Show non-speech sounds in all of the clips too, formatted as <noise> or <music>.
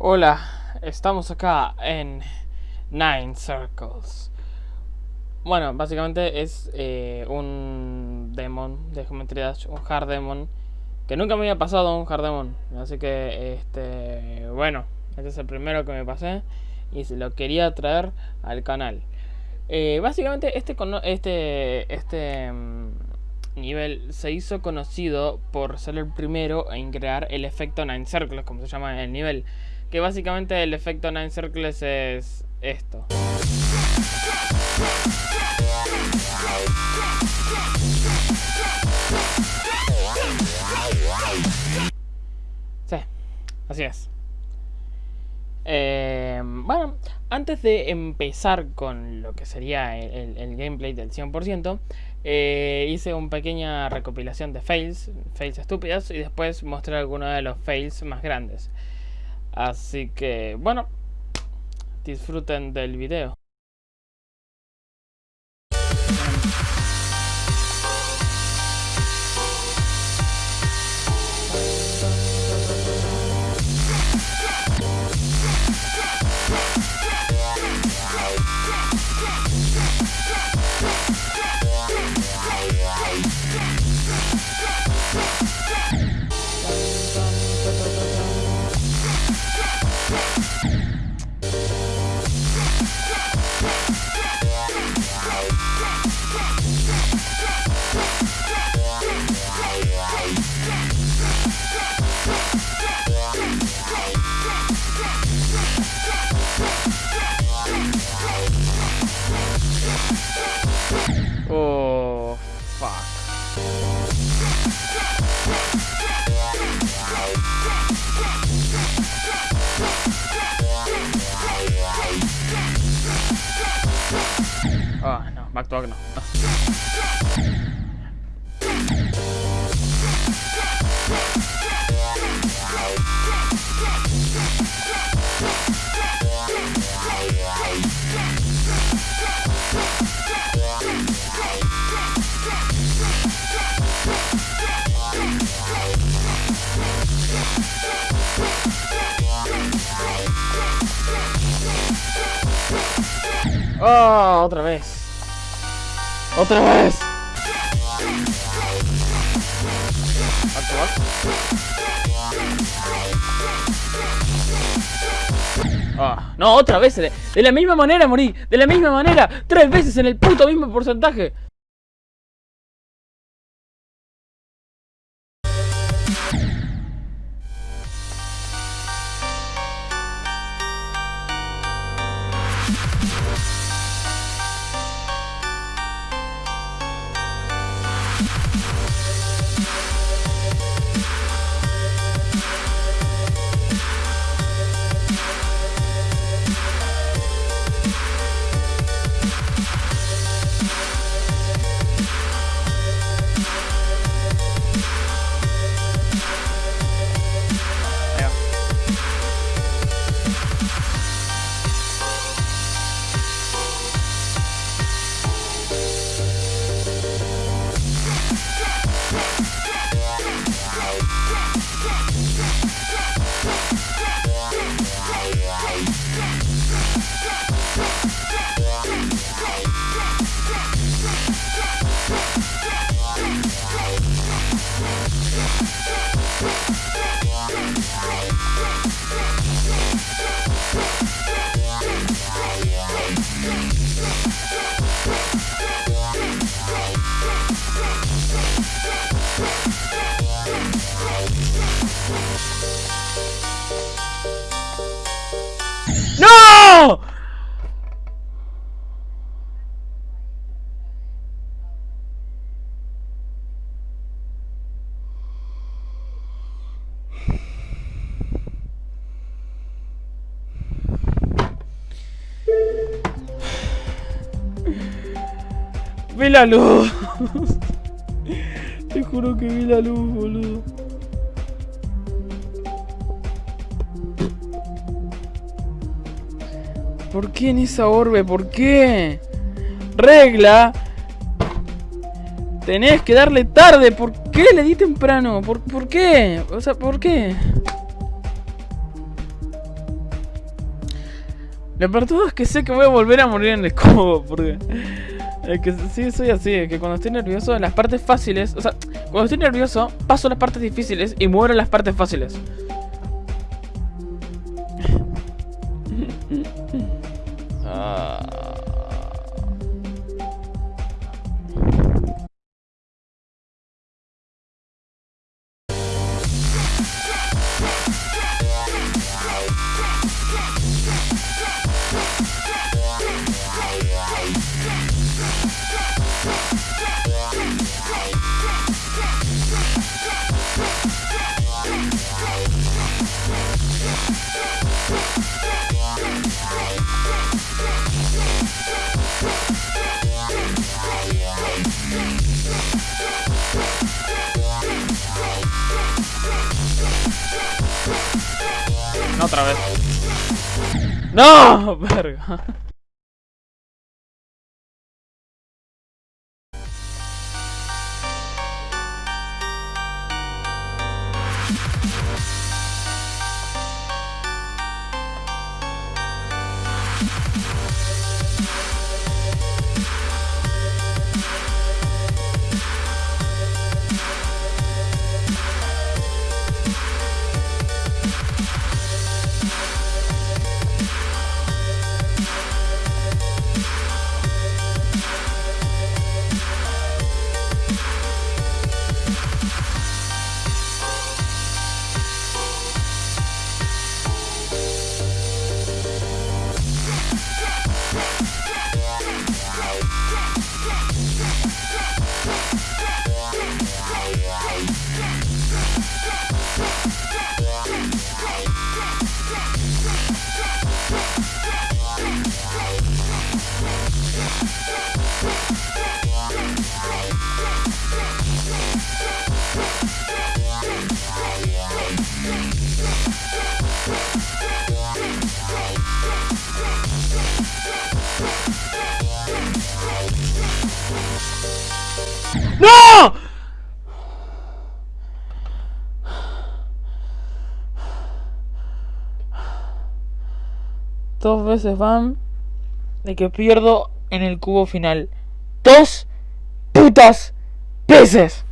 Hola, estamos acá en Nine Circles. Bueno, básicamente es eh, un demon de Geometry Dash, un hard demon, que nunca me había pasado un hard demon. Así que, este, bueno, este es el primero que me pasé y se lo quería traer al canal. Eh, básicamente este, este, este mm, nivel se hizo conocido por ser el primero en crear el efecto Nine Circles, como se llama el nivel. Que básicamente el efecto Nine Circles es esto. Sí, así es. Eh, bueno, antes de empezar con lo que sería el, gameplay del 100%, eh, hice una pequeña recopilación de fails, fails estúpidos, y después mostré algunos de los fails más grandes. Así que, bueno, disfruten del video. Back no. Oh, otra vez. Otra vez. Ah, no, otra vez. De, de la misma manera morí. De la misma manera. Tres veces en el puto mismo porcentaje. Vi la luz. <laughs> Te juro que vi la luz, boludo. ¿Por qué en esa orbe? ¿Por qué? Regla. Tenés que darle tarde. ¿Por qué le di temprano? ¿Por, por qué? O sea, ¿por qué? Lo peor todo es que sé que voy a volver a morir en el cubo, porque... Es que sí, soy así, es que cuando estoy nervioso en las partes fáciles... O sea, cuando estoy nervioso, paso las partes difíciles y muero en las partes fáciles. Ah. Otra vez. ¡No! <laughs> Verga. ¡No! Dos veces van de que pierdo en el cubo final. Dos putas veces.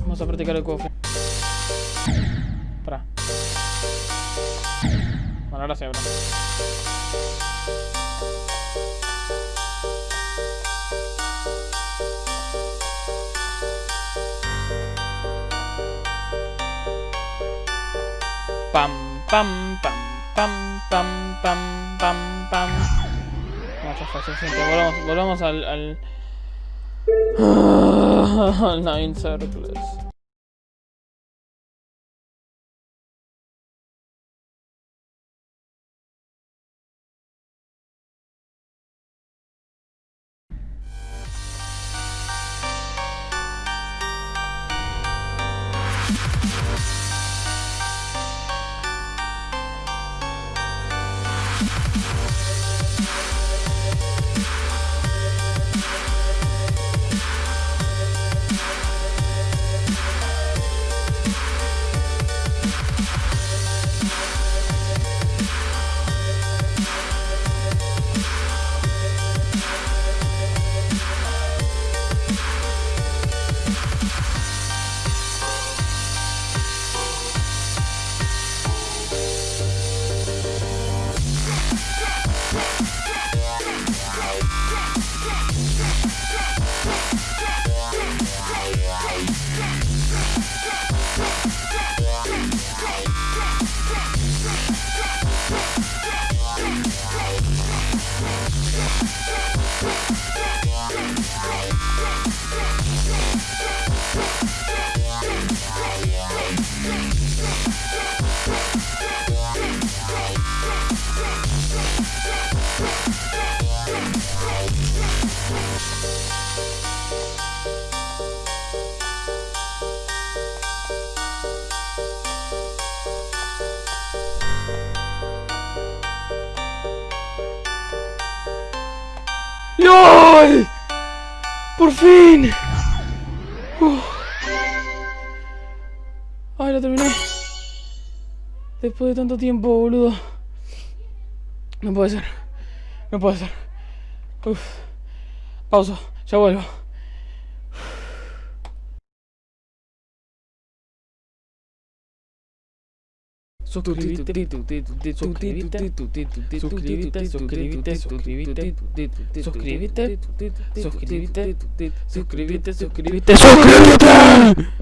Vamos a practicar el cubo final. Para. Bueno, ahora sí, ahora. Pam, pam, pam, pam, pam, pam, pam, pam. No, ya. Volvamos, volvamos al... al <sighs> Nine Circles. ¡LOL! ¡Por fin! Uf. lo terminé. Después de tanto tiempo, boludo. No puede ser. No puede ser. Uf. Pausa. Ya vuelvo. Suscríbete, suscríbete, suscríbete, suscríbete, suscríbete, suscríbete, suscríbete, suscríbete, suscríbete, suscríbete.